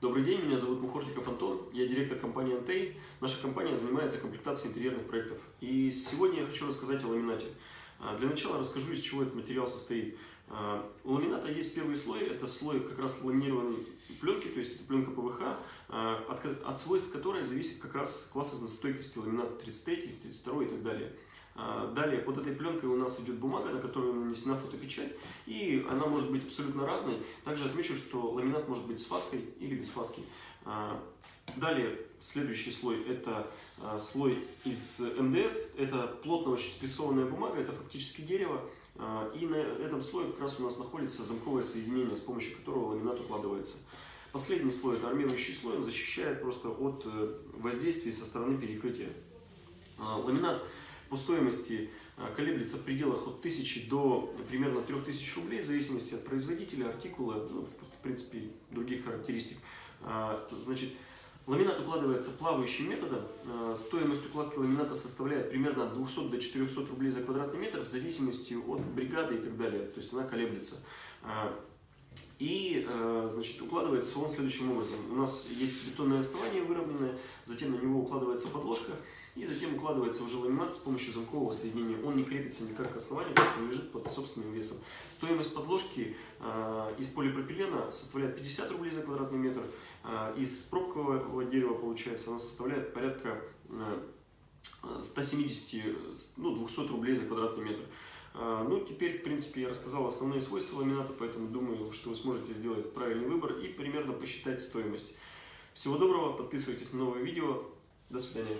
Добрый день, меня зовут Мухортиков Антон, я директор компании Антей. Наша компания занимается комплектацией интерьерных проектов. И сегодня я хочу рассказать о ламинате. А, для начала расскажу, из чего этот материал состоит. А, у ламината есть первый слой, это слой как раз ламинированной пленки, то есть это пленка ПВХ, а, от, от свойств которой зависит как раз класс износостойкости ламината 33, 32 и так далее. Далее, под этой пленкой у нас идет бумага, на которую нанесена фотопечать, и она может быть абсолютно разной. Также отмечу, что ламинат может быть с фаской или без фаски. Далее, следующий слой, это слой из МДФ, это плотно очень спрессованная бумага, это фактически дерево, и на этом слое как раз у нас находится замковое соединение, с помощью которого ламинат укладывается. Последний слой, это армирующий слой, он защищает просто от э, воздействия со стороны перекрытия. Ламинат по стоимости колеблется в пределах от 1000 до примерно 3000 рублей, в зависимости от производителя, артикула, ну, в принципе, других характеристик. Значит, ламинат укладывается плавающим методом. А, стоимость укладки ламината составляет примерно от 200 до 400 рублей за квадратный метр, в зависимости от бригады и так далее. То есть она колеблется. И, значит, укладывается он следующим образом. У нас есть бетонное основание выровненное, затем на него укладывается подложка, и затем укладывается уже ламинат с помощью замкового соединения. Он не крепится никак к основанию, то есть он лежит под собственным весом. Стоимость подложки э, из полипропилена составляет 50 рублей за квадратный метр. Э, из пробкового дерева, получается, она составляет порядка э, 170, ну, 200 рублей за квадратный метр. Ну, теперь, в принципе, я рассказал основные свойства ламината, поэтому думаю, что вы сможете сделать правильный выбор и примерно посчитать стоимость. Всего доброго, подписывайтесь на новые видео. До свидания.